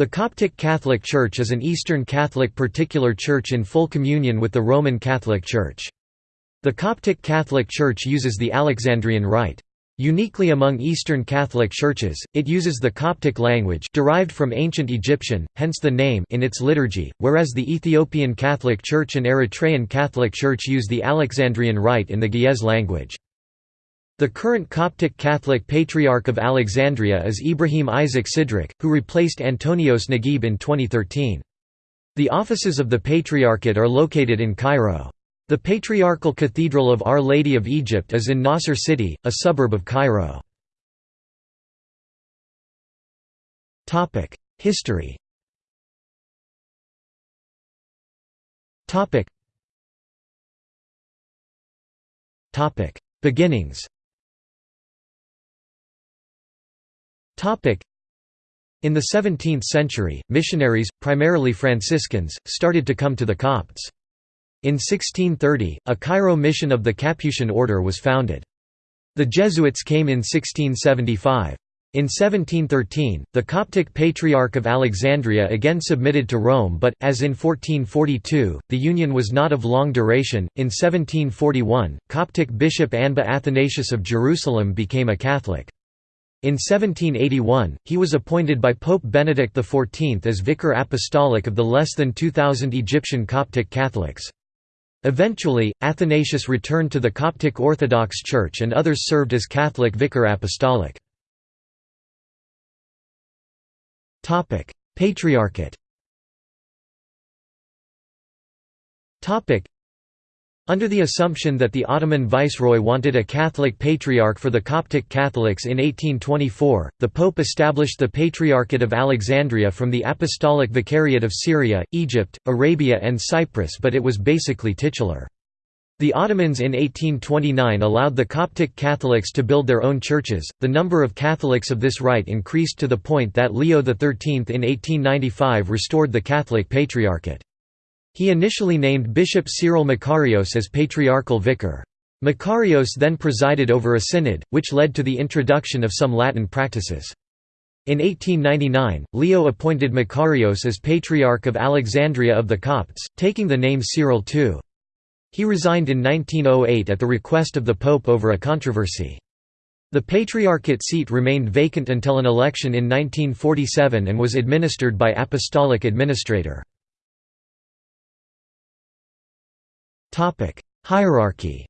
The Coptic Catholic Church is an Eastern Catholic particular church in full communion with the Roman Catholic Church. The Coptic Catholic Church uses the Alexandrian Rite. Uniquely among Eastern Catholic churches, it uses the Coptic language derived from ancient Egyptian, hence the name in its liturgy, whereas the Ethiopian Catholic Church and Eritrean Catholic Church use the Alexandrian Rite in the Ge'ez language. The current Coptic Catholic Patriarch of Alexandria is Ibrahim Isaac Sidrak, who replaced Antonios Naguib in 2013. The offices of the Patriarchate are located in Cairo. The Patriarchal Cathedral of Our Lady of Egypt is in Nasser City, a suburb of Cairo. History Beginnings In the 17th century, missionaries, primarily Franciscans, started to come to the Copts. In 1630, a Cairo mission of the Capuchin order was founded. The Jesuits came in 1675. In 1713, the Coptic Patriarch of Alexandria again submitted to Rome but, as in 1442, the union was not of long duration. In 1741, Coptic Bishop Anba Athanasius of Jerusalem became a Catholic. In 1781, he was appointed by Pope Benedict XIV as Vicar Apostolic of the less than 2,000 Egyptian Coptic Catholics. Eventually, Athanasius returned to the Coptic Orthodox Church and others served as Catholic Vicar Apostolic. Patriarchate under the assumption that the Ottoman viceroy wanted a Catholic patriarch for the Coptic Catholics in 1824, the Pope established the Patriarchate of Alexandria from the Apostolic Vicariate of Syria, Egypt, Arabia and Cyprus but it was basically titular. The Ottomans in 1829 allowed the Coptic Catholics to build their own churches. The number of Catholics of this rite increased to the point that Leo XIII in 1895 restored the Catholic Patriarchate. He initially named Bishop Cyril Makarios as patriarchal vicar. Makarios then presided over a synod, which led to the introduction of some Latin practices. In 1899, Leo appointed Makarios as Patriarch of Alexandria of the Copts, taking the name Cyril II. He resigned in 1908 at the request of the Pope over a controversy. The Patriarchate seat remained vacant until an election in 1947 and was administered by Apostolic Administrator. Topic: Hierarchy.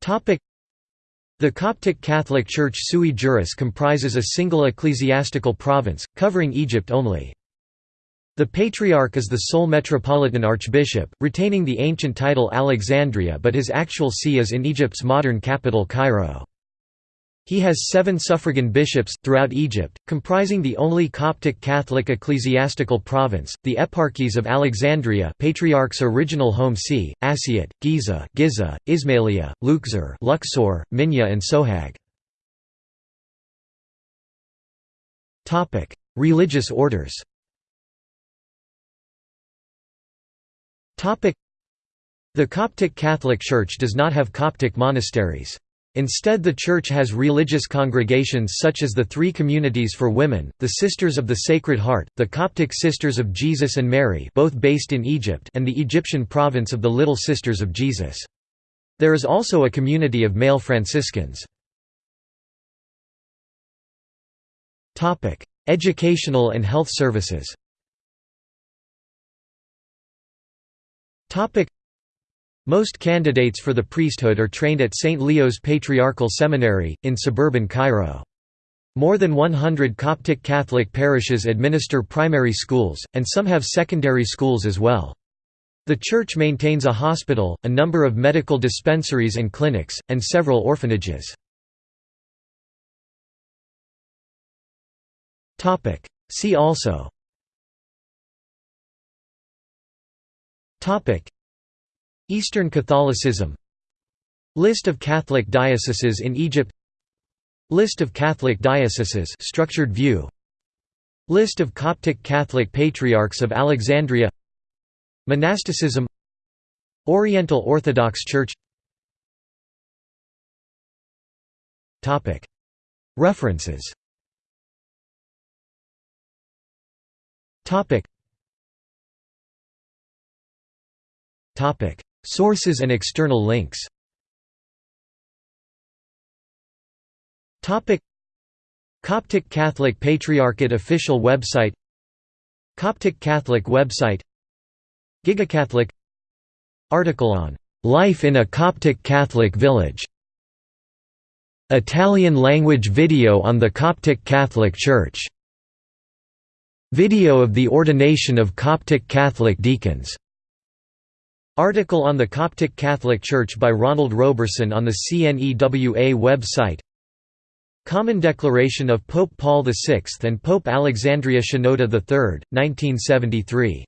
Topic: The Coptic Catholic Church sui juris comprises a single ecclesiastical province, covering Egypt only. The Patriarch is the sole metropolitan archbishop, retaining the ancient title Alexandria but his actual see is in Egypt's modern capital Cairo. He has seven suffragan bishops, throughout Egypt, comprising the only Coptic Catholic ecclesiastical province, the eparchies of Alexandria Patriarch's original home see, Asiut, Giza, Giza Ismailia, Luxor Luxor, Minya and Sohag. Religious orders The Coptic Catholic Church does not have Coptic monasteries. Instead the Church has religious congregations such as the Three Communities for Women, the Sisters of the Sacred Heart, the Coptic Sisters of Jesus and Mary both based in Egypt and the Egyptian province of the Little Sisters of Jesus. There is also a community of male Franciscans. Educational and health services most candidates for the priesthood are trained at St. Leo's Patriarchal Seminary, in suburban Cairo. More than 100 Coptic Catholic parishes administer primary schools, and some have secondary schools as well. The church maintains a hospital, a number of medical dispensaries and clinics, and several orphanages. See also Eastern Catholicism List of Catholic dioceses in Egypt List of Catholic dioceses structured view List of Coptic Catholic Patriarchs of Alexandria Monasticism Oriental Orthodox Church. References. Topic. Sources and external links. Coptic Catholic Patriarchate official website. Coptic Catholic website. Gigacatholic. Article on "'Life in a Coptic Catholic Village' Italian language video on the Coptic Catholic Church. Video of the ordination of Coptic Catholic deacons Article on the Coptic Catholic Church by Ronald Roberson on the CNEWA website. Common Declaration of Pope Paul VI and Pope Alexandria Shenouda III, 1973